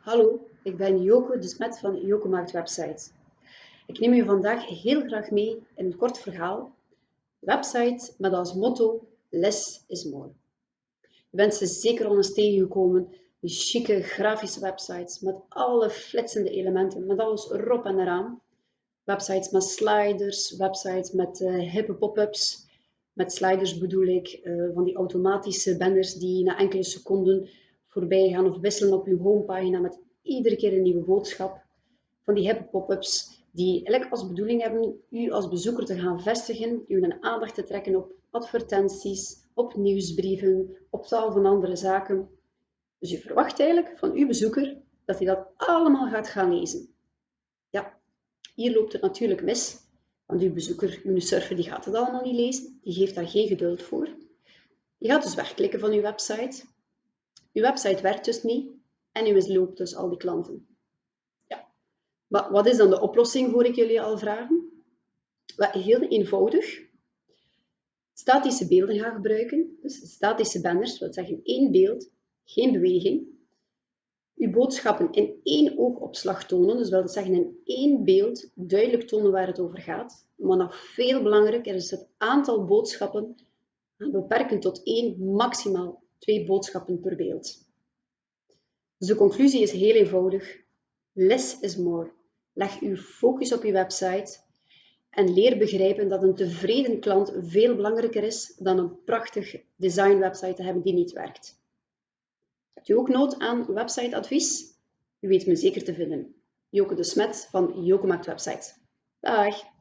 Hallo, ik ben Joko de Smet van Joko Maakt Website. Ik neem u vandaag heel graag mee in een kort verhaal. Website met als motto Less is more. Je bent ze zeker al eens tegengekomen, die chique grafische websites met alle flitsende elementen, met alles erop en eraan. Websites met sliders, websites met uh, hippe pop-ups. Met sliders bedoel ik uh, van die automatische banners die na enkele seconden voorbij gaan of wisselen op uw homepagina met iedere keer een nieuwe boodschap. Van die hippe pop-ups die eigenlijk als bedoeling hebben u als bezoeker te gaan vestigen, u een aandacht te trekken op advertenties, op nieuwsbrieven, op tal van andere zaken. Dus u verwacht eigenlijk van uw bezoeker dat hij dat allemaal gaat gaan lezen. Ja, hier loopt het natuurlijk mis, want uw bezoeker, uw surfer, die gaat het allemaal niet lezen, die geeft daar geen geduld voor. Je gaat dus wegklikken van uw website uw website werkt dus niet en u misloopt dus al die klanten. Ja. Maar wat is dan de oplossing, hoor ik jullie al vragen? Heel eenvoudig. Statische beelden gaan gebruiken. Dus statische banners, dat zeggen één beeld, geen beweging. Uw boodschappen in één oogopslag tonen, dus wil zeggen in één beeld duidelijk tonen waar het over gaat. Maar nog veel belangrijker is het aantal boodschappen beperken tot één, maximaal twee boodschappen per beeld. Dus de conclusie is heel eenvoudig. Less is more. Leg uw focus op je website en leer begrijpen dat een tevreden klant veel belangrijker is dan een prachtig design website te hebben die niet werkt. Hebt u ook nood aan websiteadvies? U weet me zeker te vinden. Joke de Smet van Joke Maakt Website. Dag!